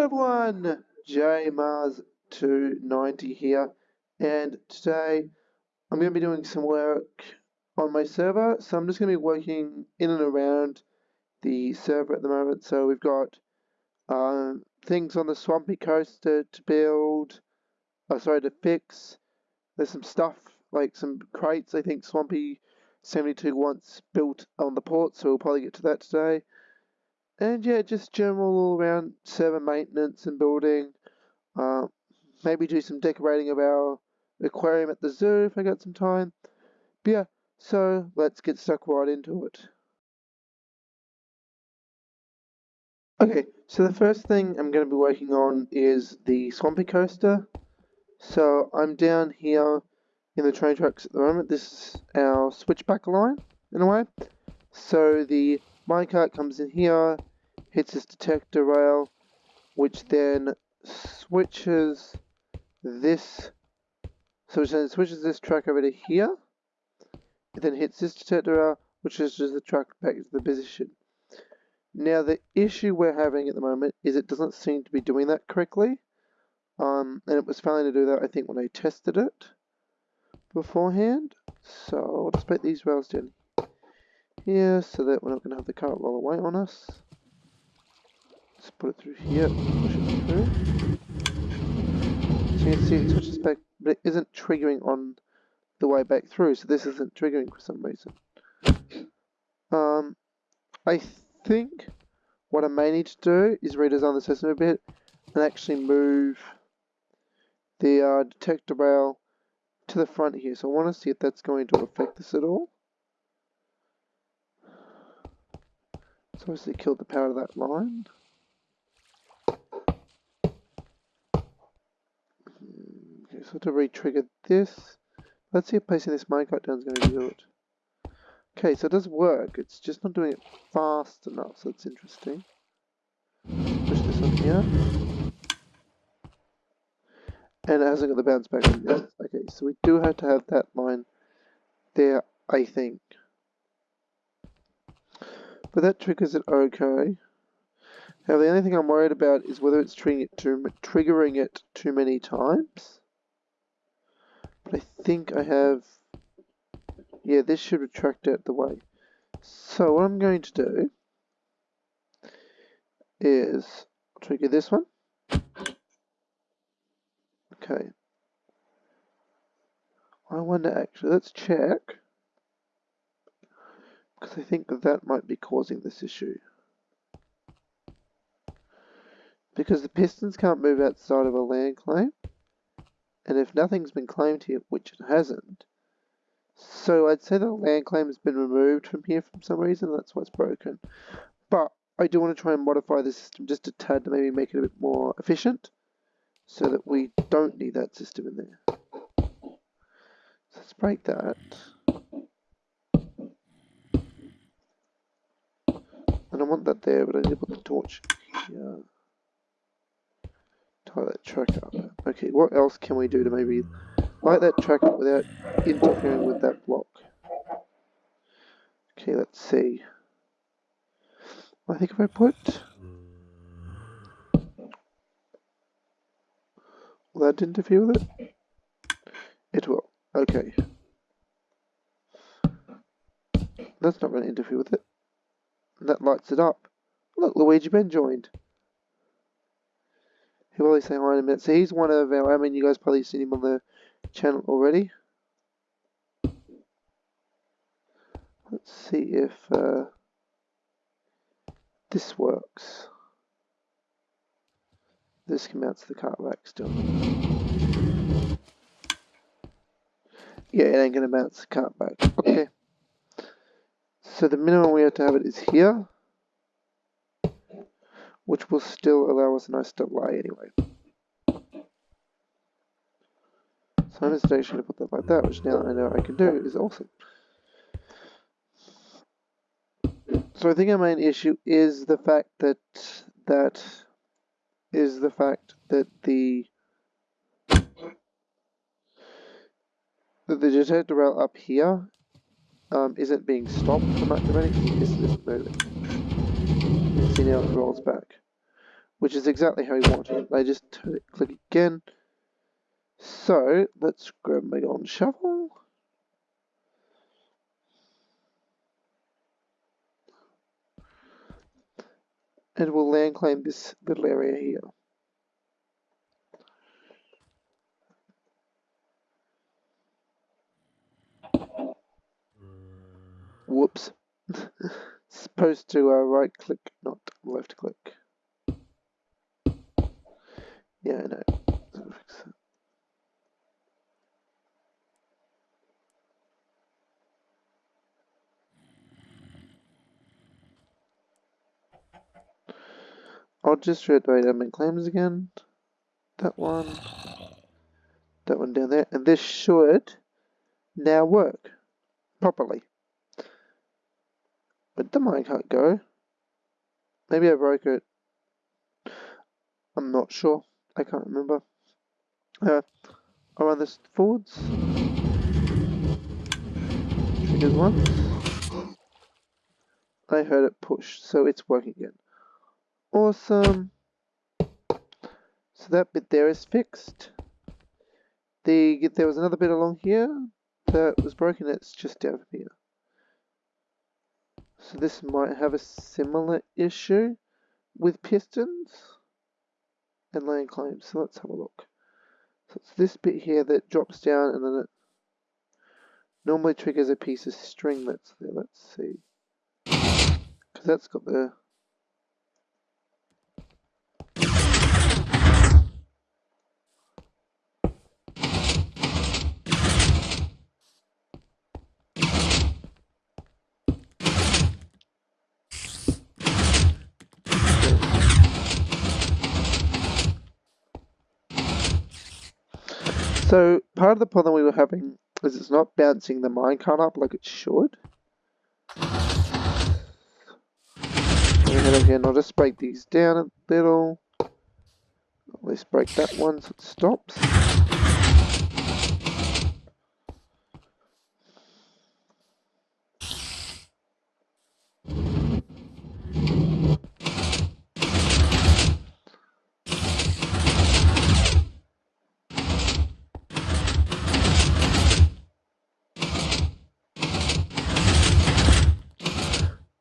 Hello everyone, J Mars 290 here, and today I'm going to be doing some work on my server. So I'm just going to be working in and around the server at the moment. So we've got um, things on the swampy coast to, to build, oh, sorry, to fix. There's some stuff like some crates. I think Swampy 72 wants built on the port, so we'll probably get to that today. And yeah, just general all around server maintenance and building. Uh, maybe do some decorating of our aquarium at the zoo if I got some time. But yeah, so let's get stuck right into it. Okay, so the first thing I'm going to be working on is the Swampy Coaster. So I'm down here in the train tracks at the moment. This is our switchback line, in a way. So the minecart comes in here, hits this detector rail, which then switches this, so it then switches this track over to here. It then hits this detector rail, which switches the track back to the position. Now the issue we're having at the moment is it doesn't seem to be doing that correctly. Um, and it was failing to do that I think when I tested it beforehand. So I'll just put these rails down here so that we're not going to have the cart roll away on us. Let's put it through here, push it through. So you can see it switches back, but it isn't triggering on the way back through, so this isn't triggering for some reason. Um, I think what I may need to do is redesign the system a bit and actually move the uh, detector rail to the front here. So I want to see if that's going to affect this at all. So obviously killed the power of that line. So to re-trigger this, let's see if placing this minecart down is going to do it. Okay, so it does work, it's just not doing it fast enough, so it's interesting. Push this on here. And it hasn't got the bounce back. Okay, so we do have to have that line there, I think. But that triggers it okay. Now the only thing I'm worried about is whether it's triggering it too many times. I think I have, yeah, this should retract out the way. So what I'm going to do is trigger this one. Okay. I wonder actually, let's check. Because I think that, that might be causing this issue. Because the pistons can't move outside of a land claim. And if nothing's been claimed here, which it hasn't, so I'd say the land claim has been removed from here for some reason, that's why it's broken. But I do want to try and modify the system just a tad to maybe make it a bit more efficient, so that we don't need that system in there. So let's break that. And I want that there, but I need to put the torch here tie that track up. Okay, what else can we do to maybe light that track up without interfering with that block? Okay, let's see. I think if I put... Will that interfere with it? It will. Okay. That's not going to interfere with it. That lights it up. Look, Luigi Ben joined. He'll probably say hi in a minute. So he's one of our, I mean, you guys probably seen him on the channel already. Let's see if uh, this works. This can mount to the cart rack still. Yeah, it ain't mount to the cart back. Okay. So the minimum we have to have it is here which will still allow us a nice delay anyway. So I'm just going to put that like that, which now I know I can do is awesome. So I think our main issue is the fact that that is the fact that the that the detector rail up here um, isn't being stopped from activating. Isn't moving. See now it rolls back which is exactly how we wanted it. They just click again. So let's grab my golden shovel. And we'll land claim this little area here. Whoops. Supposed to uh, right click, not left click. Yeah, I know. I'll just reiterate admin claims again. That one. That one down there. And this should now work properly. But the mine can't go. Maybe I broke it. I'm not sure. I can't remember. Uh, I'll run this forwards. Triggers once. I heard it push, so it's working again. Awesome. So that bit there is fixed. The there was another bit along here that was broken. It's just down here. So this might have a similar issue with pistons and land claims. So let's have a look. So it's this bit here that drops down and then it normally triggers a piece of string that's there. Let's see. Because that's got the So part of the problem we were having is it's not bouncing the minecart up like it should. and I'll just break these down a little. Let's break that one so it stops.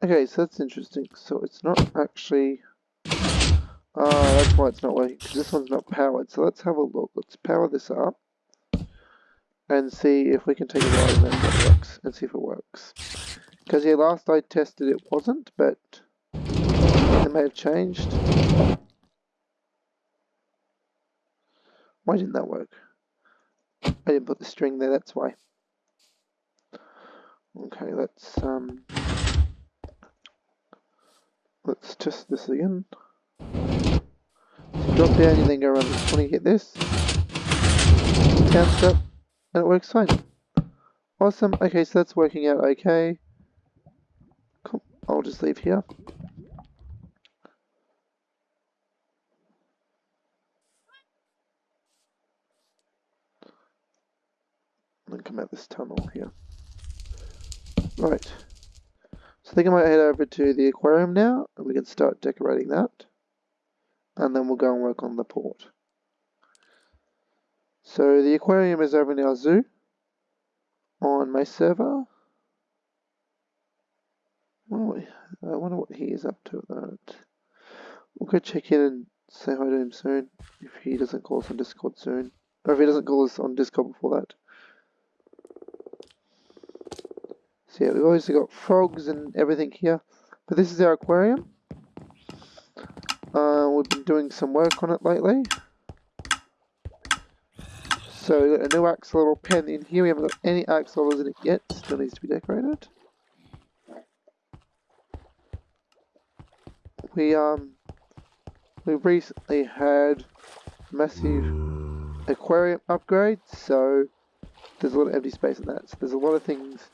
Okay, so that's interesting. So it's not actually... Ah, that's why it's not working, because this one's not powered. So let's have a look. Let's power this up and see if we can take a ride and that works, and see if it works. Because yeah, last I tested it wasn't, but it may have changed. Why didn't that work? I didn't put the string there, that's why. Okay, let's um Let's test this again. So drop down, you then go around this corner, hit this. Down step, and it works fine. Awesome, okay, so that's working out okay. Cool. I'll just leave here. And then come out this tunnel here. Right. So I think I might head over to the aquarium now and we can start decorating that. And then we'll go and work on the port. So the aquarium is over in our zoo on my server. I wonder what he is up to at the moment. We'll go check in and say hi to him soon if he doesn't call us on Discord soon. Or if he doesn't call us on Discord before that. So yeah, we've obviously got frogs and everything here. But this is our aquarium. Uh, we've been doing some work on it lately. So a new axolotl pen in here. We haven't got any axolotls in it yet. Still needs to be decorated. We um we recently had massive aquarium upgrade, so there's a lot of empty space in that. So there's a lot of things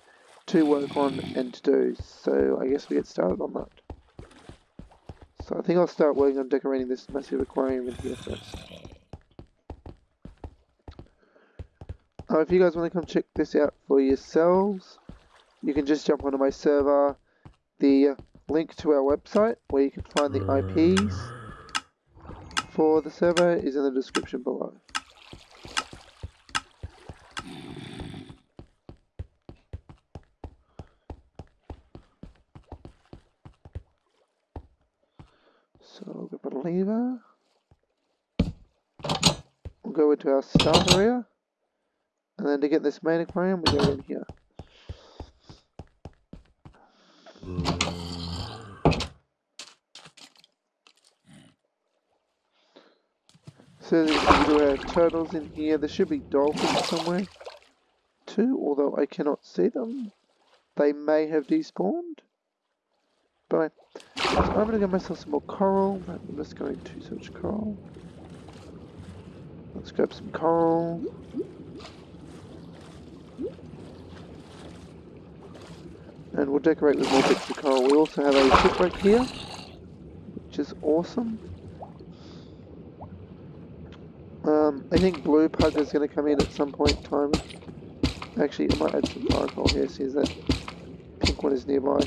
to work on and to do. So I guess we get started on that. So I think I'll start working on decorating this massive aquarium in here first. Uh, if you guys want to come check this out for yourselves, you can just jump onto my server, the link to our website where you can find the IPs for the server is in the description below. So we put a lever. We'll go into our start area. And then to get this main aquarium, we go in here. So do have turtles in here. There should be dolphins somewhere too, although I cannot see them. They may have despawned. So I'm gonna get myself some more coral. I'm just going to search coral. Let's grab some coral. And we'll decorate with more bits of coral. We also have a shipwreck here, which is awesome. Um, I think blue pug is going to come in at some point in time. Actually, I might add some coral here, see that pink one is nearby.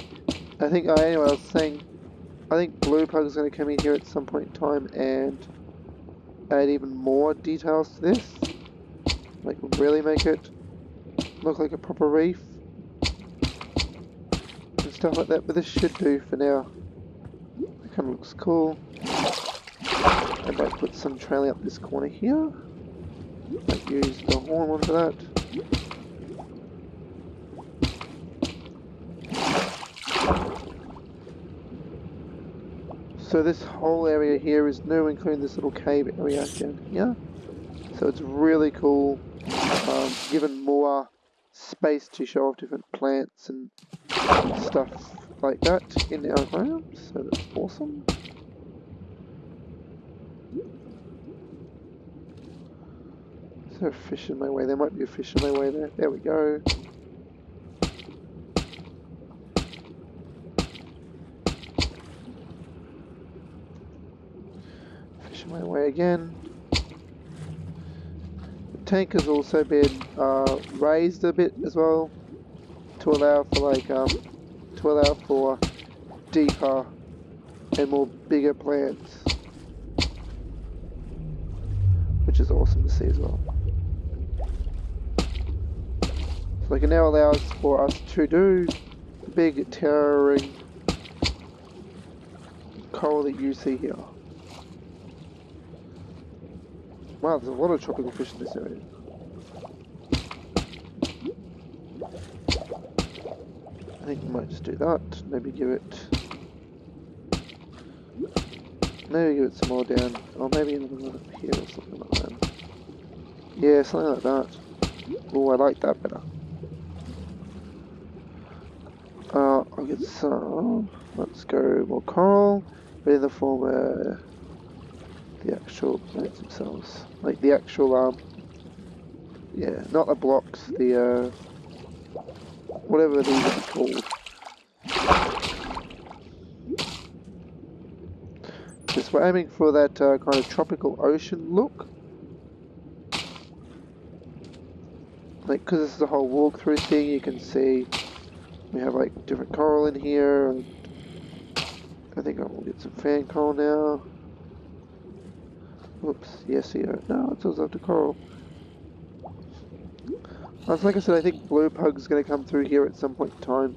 I think, oh, anyway, I was saying, I think blue pug is going to come in here at some point in time and add even more details to this. Like, really make it look like a proper reef. And stuff like that, but this should do for now. It kind of looks cool. I might put some trailing up this corner here. Might use the horn one for that. So this whole area here is new, including this little cave area down here. So it's really cool, um, given more space to show off different plants and stuff like that in our aquarium. So that's awesome. Is there a fish in my way? There might be a fish in my way there. There we go. My way again. The tank has also been uh, raised a bit as well to allow for like um, to allow for deeper and more bigger plants which is awesome to see as well. So it now allows for us to do big towering coral that you see here. Wow, there's a lot of tropical fish in this area. I think we might just do that. Maybe give it... Maybe give it some more down. Or maybe another one up here or something like that. Yeah, something like that. Oh, I like that better. Uh, I'll get some. Let's go more coral, but the form of the actual plants themselves, like the actual um, yeah, not the blocks, the uh, whatever these are called. Just we're aiming for that uh, kind of tropical ocean look. Like, because this is a whole walkthrough thing, you can see we have like different coral in here. I think I will get some fan coral now. Oops, yes here. No, it says after coral. As like I said, I think blue pug's going to come through here at some point in time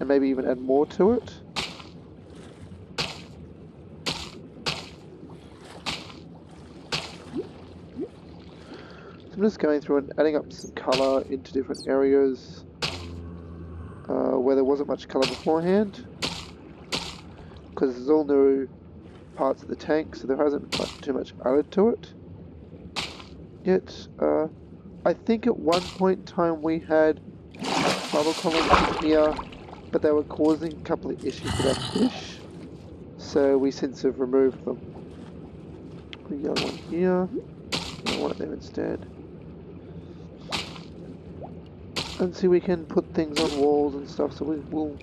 and maybe even add more to it. So I'm just going through and adding up some colour into different areas uh, where there wasn't much colour beforehand because there's all new parts of the tank so there hasn't been too much added to it yet. Uh, I think at one point in time we had bubble columns in here but they were causing a couple of issues with our fish so we since have removed them. We got one here, I want them instead and see we can put things on walls and stuff so we will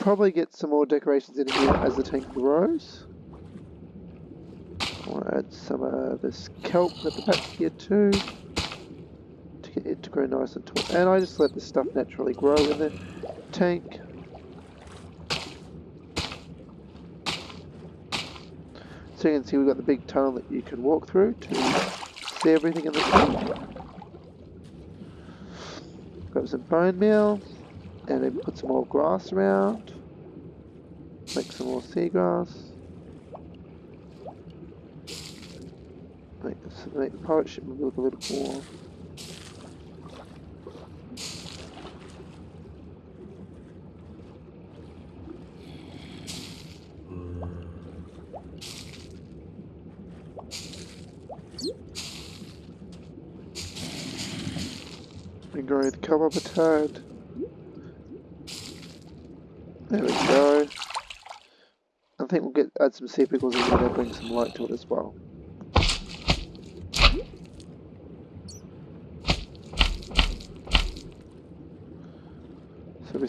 probably get some more decorations in here as the tank grows I want to add some of this kelp at the back here too to get it to grow nice and tall and I just let this stuff naturally grow in the tank So you can see we've got the big tunnel that you can walk through to see everything in the tank. Grab some bone meal and then put some more grass around. Make some more seagrass. Make, make the pirate ship look a little more the come up a tad. There we go. I think we'll get add some sea pickles in there, bring some light to it as well.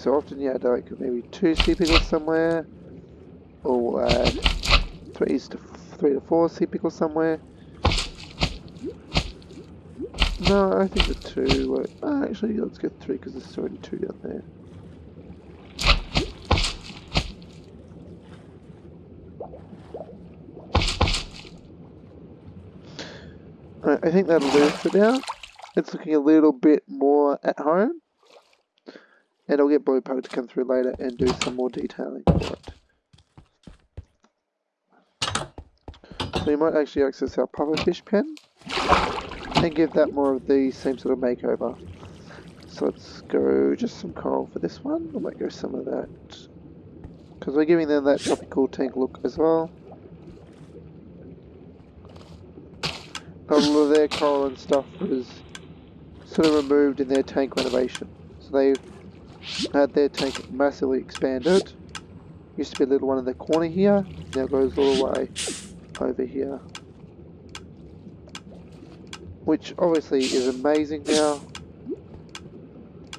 So often, yeah, like maybe two sea pickles somewhere, or we'll three to three to four sea pickles somewhere. No, I think the two. Uh, actually, let's get three because there's already two down there. I think that'll do it for now. It's looking a little bit more at home. And I'll get Blue Blowpoke to come through later and do some more detailing for it. So you might actually access our pufferfish pen and give that more of the same sort of makeover. So let's go just some coral for this one. I might go some of that. Because we're giving them that tropical tank look as well. A lot of their coral and stuff was sort of removed in their tank renovation. So they had their tank massively expanded. Used to be a little one in the corner here, now goes all the way over here which obviously is amazing now.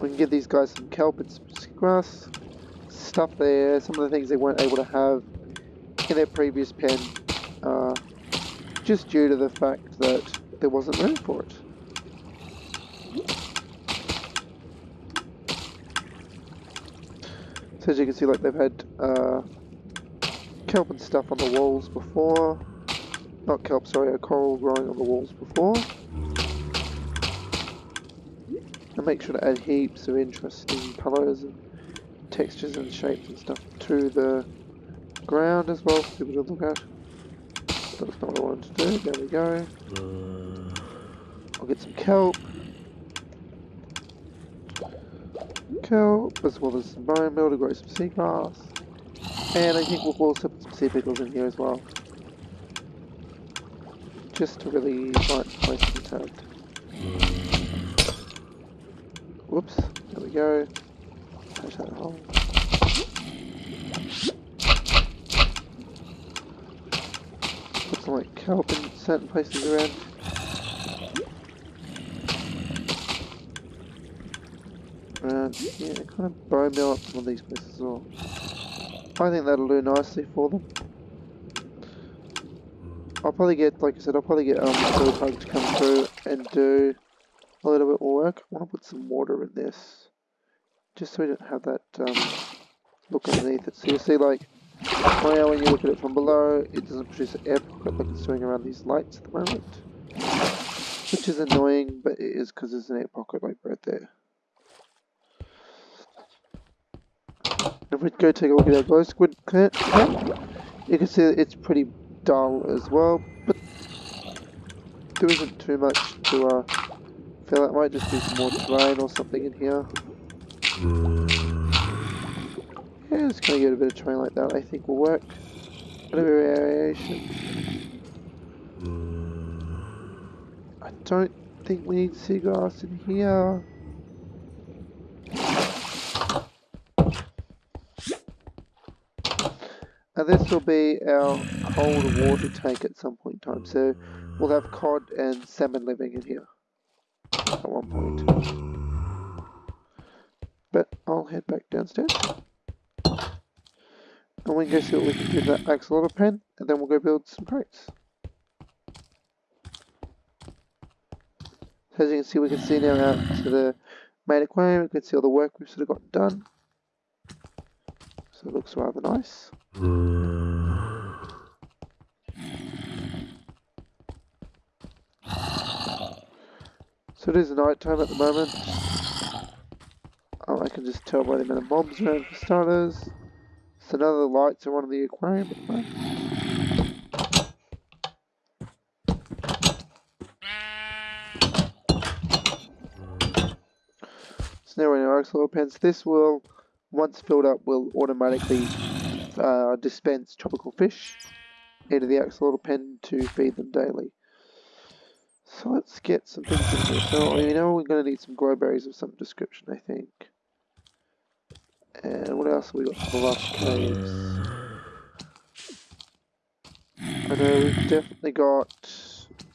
We can give these guys some kelp and some grass stuff there, some of the things they weren't able to have in their previous pen, uh, just due to the fact that there wasn't room for it. So as you can see, like they've had uh, kelp and stuff on the walls before. Not kelp, sorry, a coral growing on the walls before. And make sure to add heaps of interesting colours and textures and shapes and stuff to the ground as well for people to look at. That's not what I wanted to do. There we go. I'll get some kelp. Kelp, as well as some bone meal to grow some seagrass. And I think we'll also put some sea pickles in here as well just to really find place tab. Whoops, there we go. Touch that hole. Put some like kelp in certain places around. Around, yeah, kind of bone meal up some of these places as well. I think that'll do nicely for them. I'll probably get, like I said, I'll probably get um, Blowpoke to come through and do a little bit more work. I want to put some water in this, just so we don't have that um, look underneath it. So you see, like, now when you look at it from below, it doesn't produce an air pocket like it's doing around these lights at the moment. Which is annoying, but it is because there's an air pocket like right there. If we go take a look at our glow squid plant, you can see it's pretty dull as well, but there isn't too much to uh, feel. It might just be some more terrain or something in here. Yeah, just gonna get a bit of terrain like that. I think will work. A bit of variation. I don't think we need seagrass in here. Now this will be our cold water tank at some point in time, so we'll have cod and salmon living in here at one point. But I'll head back downstairs. And we can go see what we can do with that axolotl pen, and then we'll go build some crates. So as you can see, we can see now out to the main aquarium, we can see all the work we've sort of got done. So it looks rather nice. So it is night time at the moment. Oh, I can just tell by the amount of mobs around for starters. So now the lights are on in the aquarium at the. So now in our axolotl pens, this will, once filled up, will automatically uh, dispense tropical fish into the axolotl pen to feed them daily. So let's get some things in here. So you know we're going to need some glowberries of some description, I think. And what else have we got? Some lush caves. I know we've definitely got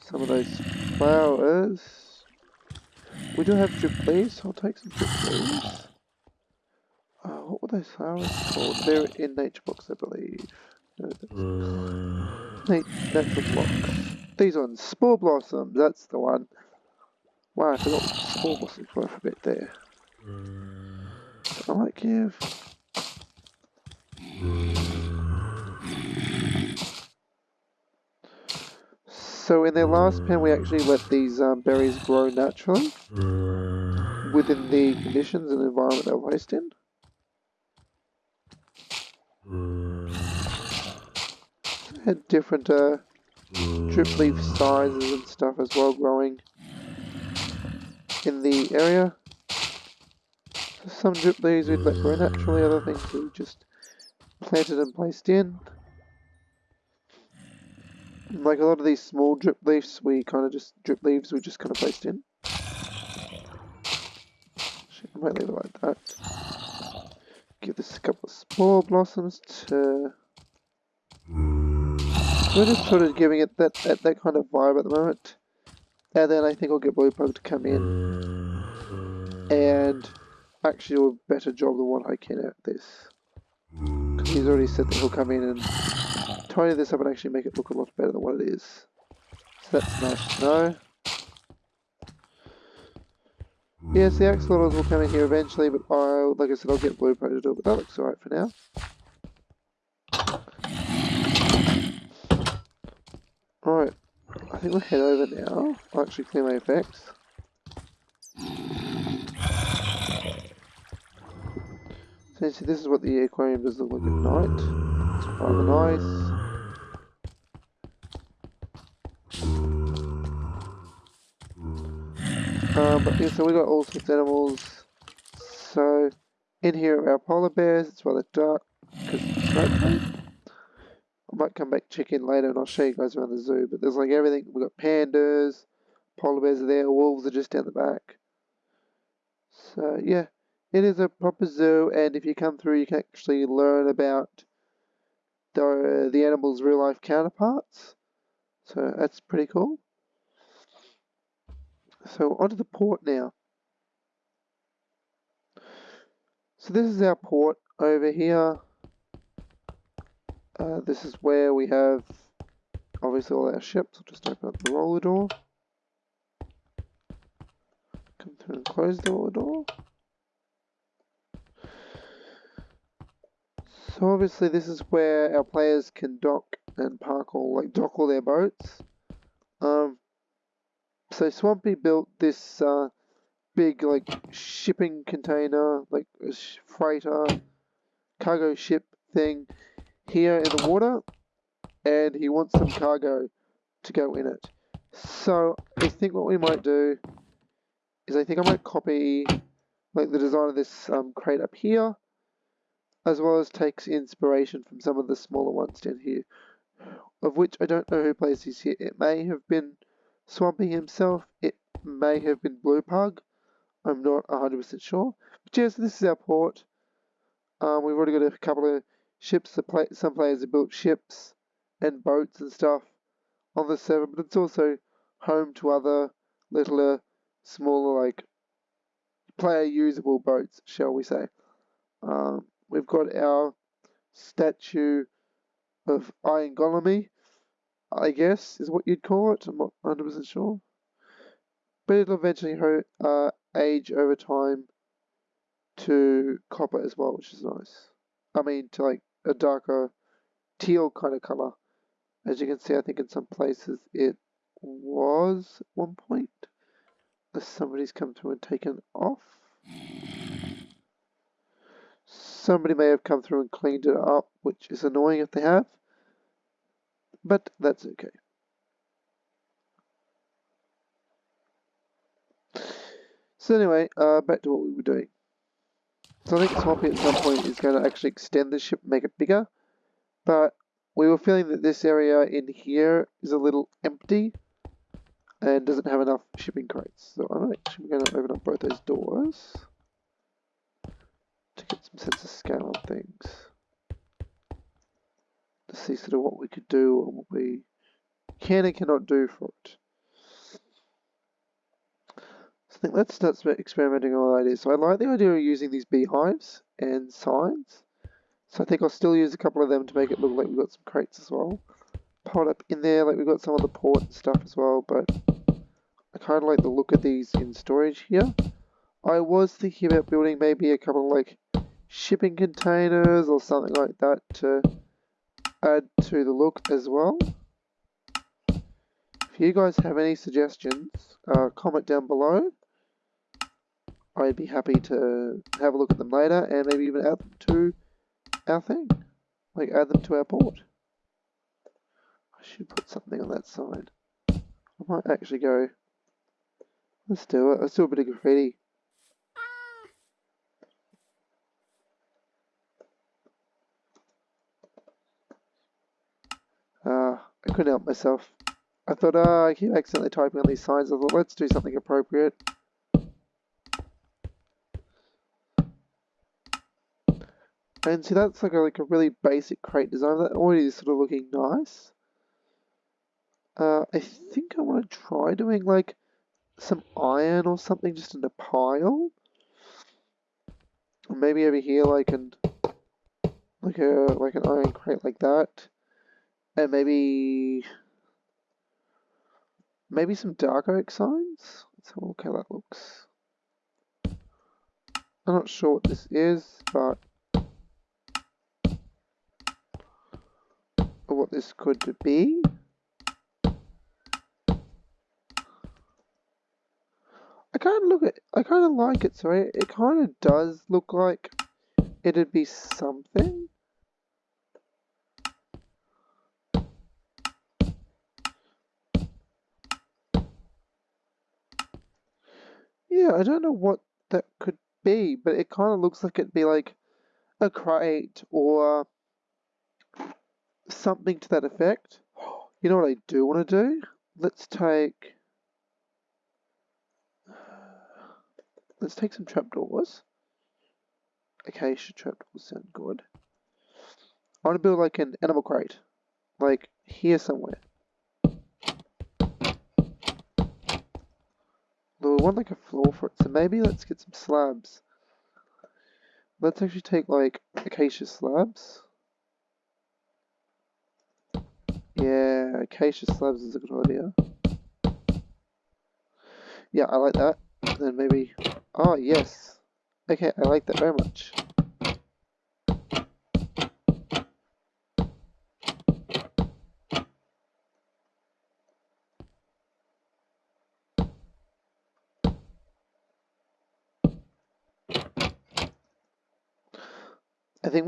some of those flowers. We do have drip leaves, so I'll take some drip leaves. Uh, those flowers called? They're in nature books, I believe. No, Nat natural blocks. These ones, spore blossoms, that's the one. Wow, I forgot spore blossoms were for a bit there. I might give. So in their last pen, we actually let these um, berries grow naturally within the conditions and environment they were placed in. Had different uh, drip leaf sizes and stuff as well growing in the area. So some drip leaves we'd let grow naturally, other things we just planted and placed in. Like a lot of these small drip leaves, we kind of just drip leaves we just kind of placed in. Actually, I might leave it like that. Give this a couple of spore blossoms to. We're just sort of giving it that, that that kind of vibe at the moment, and then I think I'll get Blue Pug to come in and actually do a better job than what I can at this. He's already said that he'll come in and tidy this up and actually make it look a lot better than what it is. So that's nice to know. Yes, the axolotls will come in here eventually, but I'll, like I said, I'll get Blue to do it, but that looks alright for now. Alright, I think we'll head over now. I'll actually clear my effects. So you see, this is what the aquarium does look like at night. It's rather nice. Um, but yeah, so we got all sorts of animals. So in here are our polar bears. It's rather dark because it's. I might come back check in later and I'll show you guys around the zoo. But there's like everything. We've got pandas, polar bears are there, wolves are just down the back. So yeah, it is a proper zoo, and if you come through, you can actually learn about the the animals' real life counterparts. So that's pretty cool. So onto the port now. So this is our port over here. Uh, this is where we have obviously all our ships. I'll just open up the roller door. Come through and close the roller door. So obviously this is where our players can dock and park all like dock all their boats. Um, so Swampy built this uh, big like shipping container, like a freighter, cargo ship thing here in the water, and he wants some cargo to go in it. So I think what we might do is I think I might copy like the design of this um, crate up here, as well as takes inspiration from some of the smaller ones down here, of which I don't know who plays these here. It may have been Swampy himself, it may have been Blue Pug. I'm not 100% sure. But yes, this is our port. Um, we've already got a couple of ships. Play some players have built ships and boats and stuff on the server, but it's also home to other littler, smaller, like player usable boats, shall we say. Um, we've got our statue of Iron Golemy, I guess is what you'd call it. I'm not 100% sure. But it'll eventually uh, age over time to copper as well, which is nice. I mean, to like a darker teal kind of color. As you can see, I think in some places it was one point. somebody's come through and taken off. Somebody may have come through and cleaned it up, which is annoying if they have, but that's okay. So anyway, uh, back to what we were doing. So I think Swampy at some point is going to actually extend the ship, make it bigger, but we were feeling that this area in here is a little empty and doesn't have enough shipping crates. So I'm actually going to open up both those doors to get some sense of scale on things. To see sort of what we could do or what we can and cannot do for it. So I think let's start experimenting on ideas. So I like the idea of using these beehives and signs. So I think I'll still use a couple of them to make it look like we've got some crates as well. Piled up in there, like we've got some of the port and stuff as well, but I kind of like the look of these in storage here. I was thinking about building maybe a couple of like shipping containers or something like that to add to the look as well. If you guys have any suggestions, uh, comment down below. I'd be happy to have a look at them later and maybe even add them to our thing. Like add them to our port. I should put something on that side. I might actually go, let's do it. Let's do a bit of graffiti. Uh, I couldn't help myself. I thought, ah, uh, I keep accidentally typing on these signs. I thought, let's do something appropriate. And see, that's like a, like a really basic crate design. That already is sort of looking nice. Uh, I think I want to try doing like some iron or something just in a pile. Maybe over here like an like a like an iron crate like that. And maybe maybe some dark oak signs. Let's have a look how that looks. I'm not sure what this is, but what this could be. I kind of look at, I kind of like it, sorry. It kind of does look like it'd be something. Yeah, I don't know what that could be, but it kind of looks like it'd be like a crate or something to that effect. You know what I do want to do? Let's take... Let's take some trapdoors. Acacia trapdoors sound good. I want to build like an animal crate. Like here somewhere. Want like a floor for it, so maybe let's get some slabs. Let's actually take like acacia slabs. Yeah, acacia slabs is a good idea. Yeah, I like that. then maybe... Oh, yes. Okay, I like that very much.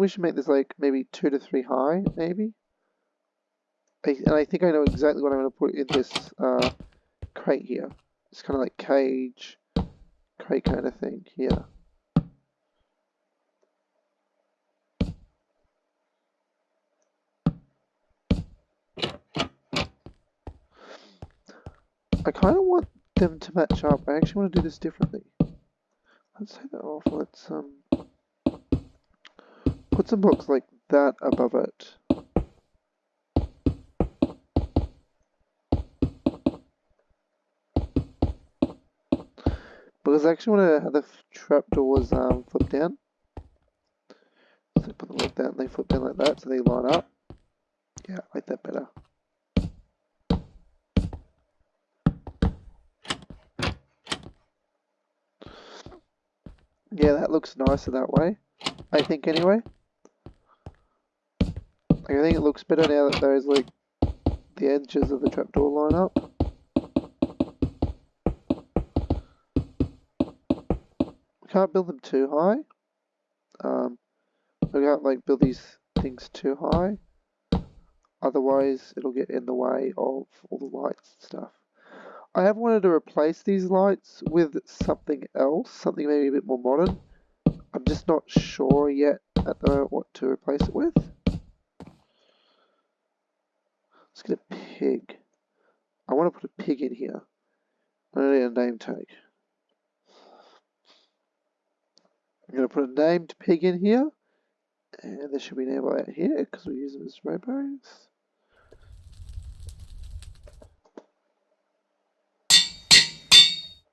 We should make this like maybe two to three high, maybe. I, and I think I know exactly what I'm going to put in this uh, crate here. It's kind of like cage, crate kind of thing here. I kind of want them to match up. I actually want to do this differently. Let's take that off. Let's um put some blocks like that above it. Because I actually want to have the trapdoors um, flip down. So put them like that and they flip down like that so they line up. Yeah, I like that better. Yeah, that looks nicer that way. I think anyway. I think it looks better now that those like the edges of the trapdoor line up. We can't build them too high. Um, we can't like build these things too high. Otherwise, it'll get in the way of all the lights and stuff. I have wanted to replace these lights with something else, something maybe a bit more modern. I'm just not sure yet at the moment what to replace it with. Let's get a pig. I want to put a pig in here. Need a name tag. I'm going to put a named pig in here. And there should be an enable out here because we use them as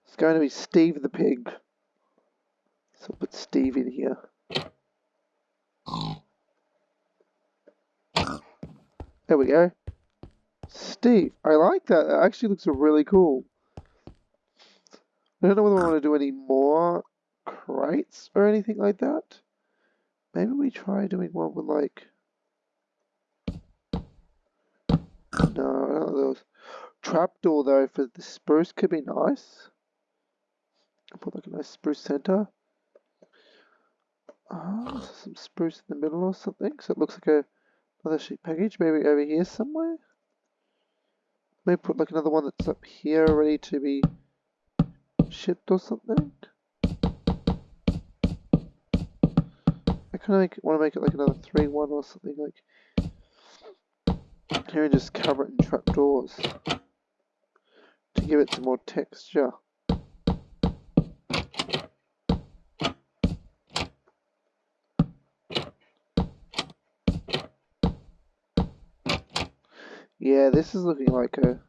it's going to be Steve the pig. So I'll put Steve in here. There we go. Steve. I like that. It actually looks really cool. I don't know whether I want to do any more crates or anything like that. Maybe we try doing one with like... No, know those. Trapdoor though for the spruce could be nice. Put like a nice spruce center. Oh, some spruce in the middle or something. So it looks like a another sheet package. Maybe over here somewhere. Maybe put like another one that's up here ready to be shipped or something. I kind of want to make it like another 3-1 or something like here and just cover it in trapdoors to give it some more texture. Yeah, this is looking like a...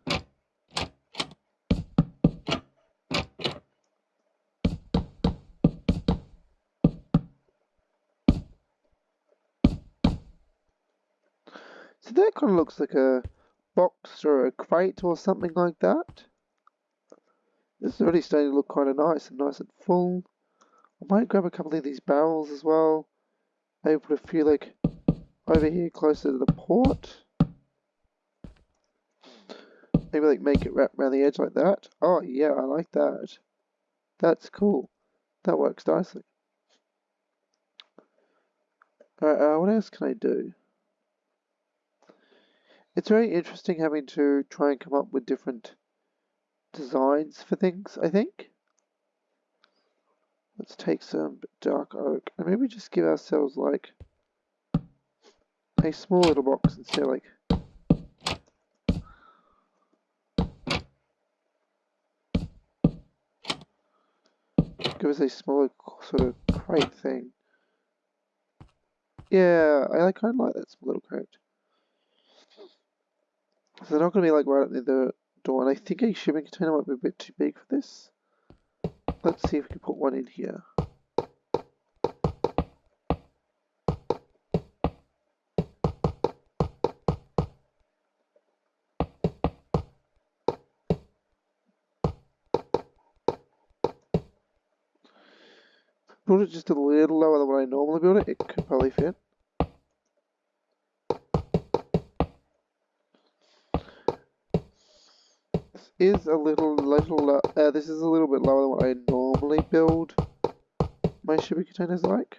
So that kind of looks like a box or a crate or something like that. This is already starting to look kind of nice and nice and full. I might grab a couple of these barrels as well. Maybe put a few like over here closer to the port. Maybe like make it wrap around the edge like that. Oh yeah, I like that. That's cool. That works nicely. Alright, uh, what else can I do? It's very interesting having to try and come up with different designs for things, I think. Let's take some dark oak and maybe just give ourselves like a small little box instead of like give us a smaller sort of crate thing. Yeah, I kind of like that little crate. So they're not going to be like right at the door, and I think a shipping container might be a bit too big for this. Let's see if we can put one in here. Build it just a little lower than what I normally build it, it could probably fit. This is a little, little, uh, this is a little bit lower than what I normally build my shipping containers like.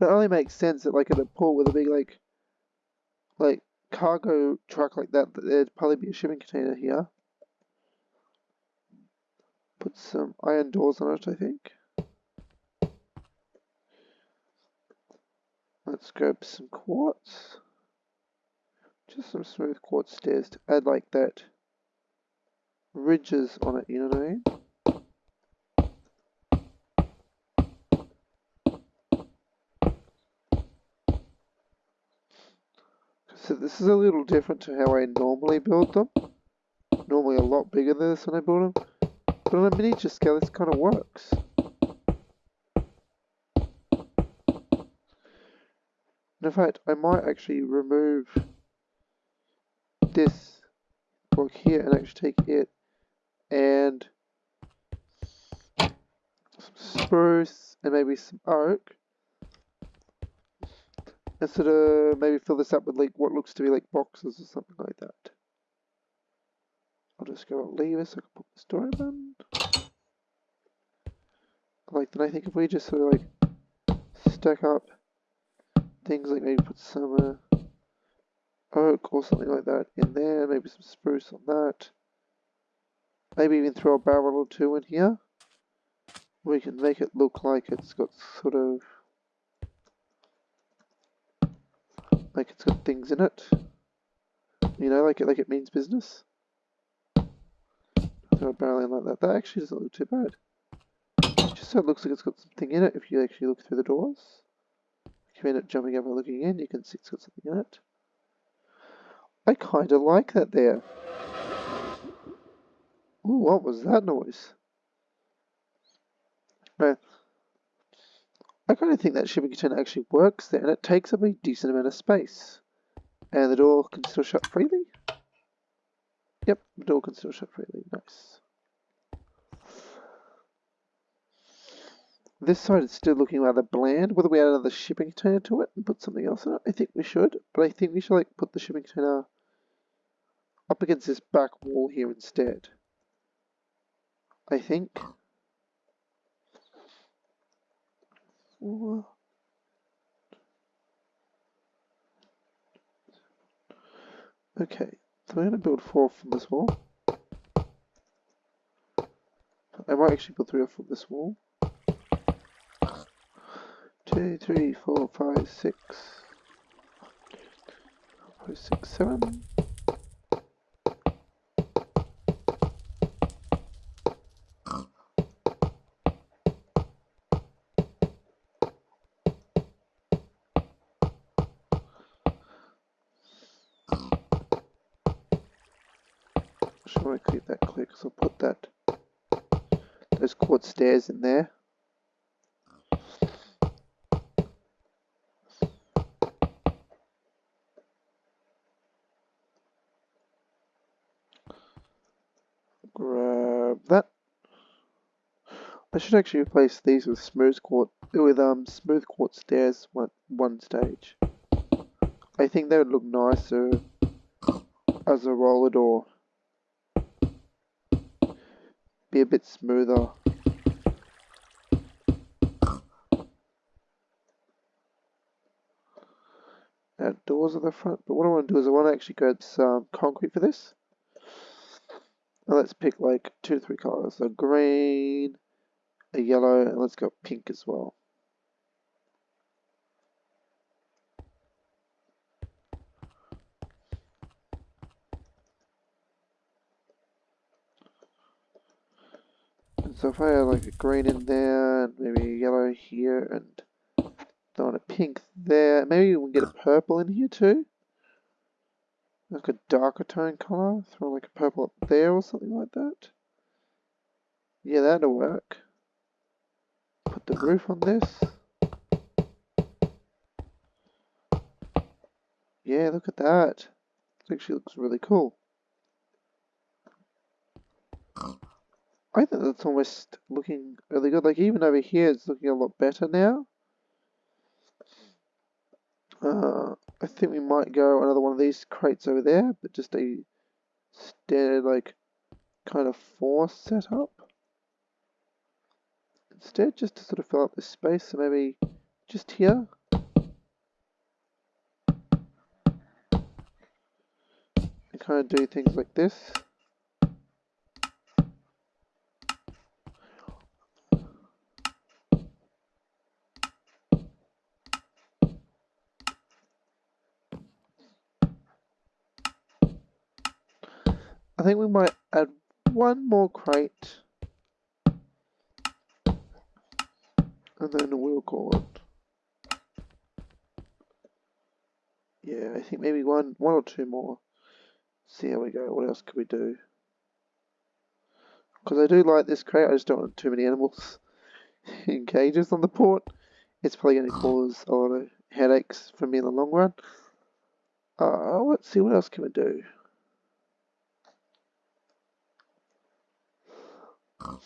It only makes sense that like at a port with a big like like cargo truck like that, there'd probably be a shipping container here. Put some iron doors on it, I think. Let's grab some quartz. Just some smooth quartz stairs to add like that ridges on it, you know what I mean? So this is a little different to how I normally build them. Normally a lot bigger than this when I build them. But on a miniature scale this kind of works. in fact, I might actually remove this block here and actually take it and some spruce and maybe some oak and sort of maybe fill this up with like what looks to be like boxes or something like that. I'll just go leave it so I can put the story button. Like then I think if we just sort of like stack up things like maybe put some uh, oak or something like that in there, maybe some spruce on that. Maybe even throw a barrel or two in here. We can make it look like it's got sort of like it's got things in it. You know, like it like it means business. Throw a barrel in like that. That actually doesn't look too bad. Just so it looks like it's got something in it if you actually look through the doors. If you end up jumping over looking in, you can see it's got something in it. I kind of like that there. Ooh, what was that noise? Right. I kind of think that shipping container actually works there, and it takes up a decent amount of space. And the door can still shut freely? Yep, the door can still shut freely. Nice. This side is still looking rather bland. Whether we add another shipping container to it and put something else in it, I think we should. But I think we should like put the shipping container up against this back wall here instead. I think. Okay, so I'm going to build four from this wall. I might actually build three from this wall. Two, three, four, five, six, five, six, seven. I keep that because I'll put that those quartz stairs in there. Grab that. I should actually replace these with smooth quartz with um smooth quartz stairs one one stage. I think they would look nicer as a roller door. Be a bit smoother. Outdoors at the front, but what I want to do is I want to actually grab some concrete for this. Now let's pick like two to three colors. A green, a yellow, and let's go pink as well. So if I add like a green in there, and maybe a yellow here, and throw a pink there, maybe we can get a purple in here too like a darker tone color, throw like a purple up there or something like that. Yeah, that'll work. Put the roof on this. Yeah, look at that. It actually looks really cool. I think that's almost looking really good. Like even over here, it's looking a lot better now. Uh, I think we might go another one of these crates over there, but just a standard like kind of four setup. Instead, just to sort of fill up this space, so maybe just here. And kind of do things like this. Think we might add one more crate. And then we'll call it. Yeah, I think maybe one one or two more. See how we go. What else could we do? Because I do like this crate, I just don't want too many animals in cages on the port. It's probably going to cause a lot of headaches for me in the long run. Uh, let's see, what else can we do? Hmm.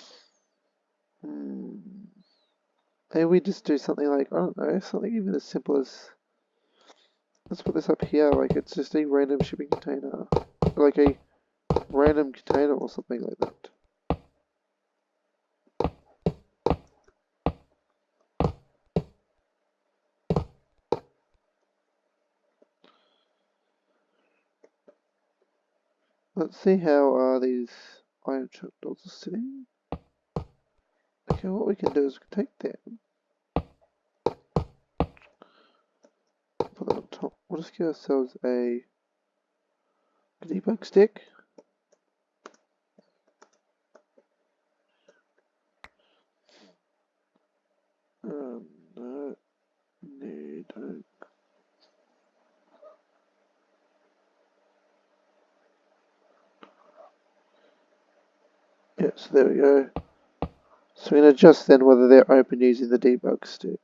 Maybe we just do something like, I don't know, something even as simple as let's put this up here, like it's just a random shipping container. Like a random container or something like that. Let's see how uh, these iron doors are sitting. Okay, what we can do is we can take them, put them on top. We'll just give ourselves a debug stick. Um, no, no, don't. Yeah, so there we go. So we can adjust then whether they're open using the debug stick.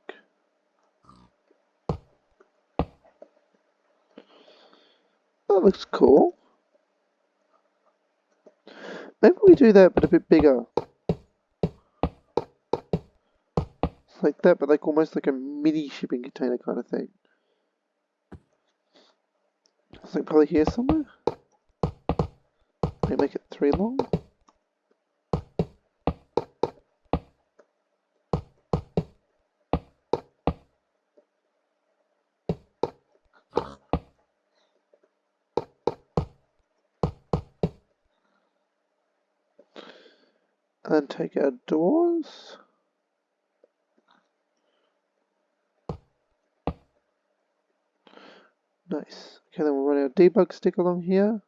That looks cool. Maybe we do that but a bit bigger. like that, but like almost like a mini shipping container kind of thing. It's like probably here somewhere. Maybe make it three long. Then take our doors. Nice. Okay, then we'll run our debug stick along here.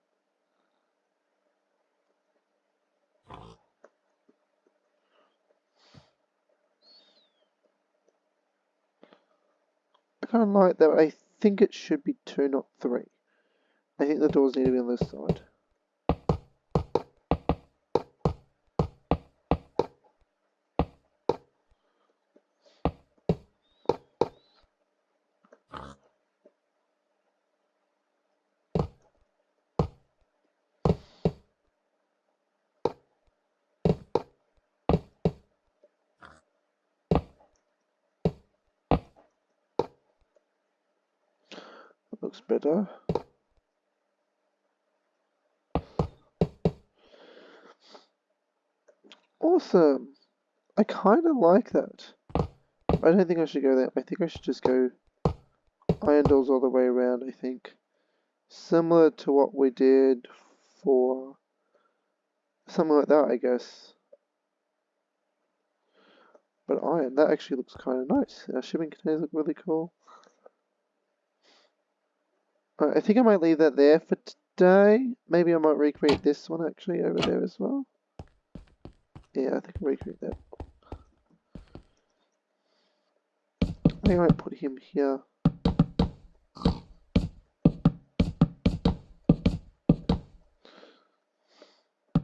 I kind of like that. I think it should be two, not three. I think the doors need to be on this side. Better. Awesome. I kind of like that. I don't think I should go there. I think I should just go iron doors all the way around, I think. Similar to what we did for something like that, I guess. But iron, that actually looks kind of nice. Our shipping containers look really cool. I think I might leave that there for today. Maybe I might recreate this one actually over there as well. Yeah, I think I'll recreate that. I might put him here.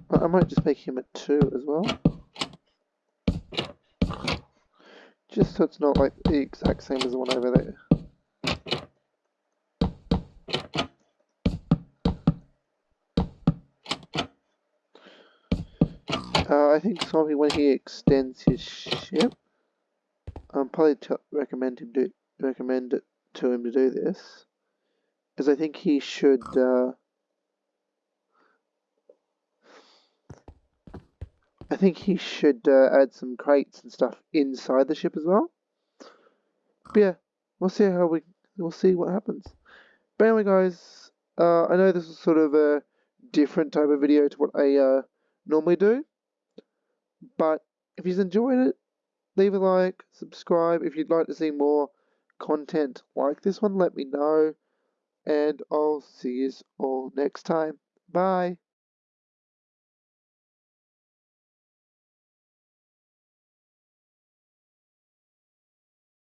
I might just make him a 2 as well. Just so it's not like the exact same as the one over there. Uh, I think Swampy, when he extends his ship, I'm probably recommend him do recommend it to him to do this, because I think he should. Uh, I think he should uh, add some crates and stuff inside the ship as well. But yeah, we'll see how we we'll see what happens. But anyway, guys, uh, I know this is sort of a different type of video to what I uh, normally do. But if you've enjoyed it, leave a like, subscribe. If you'd like to see more content like this one, let me know. And I'll see you all next time. Bye.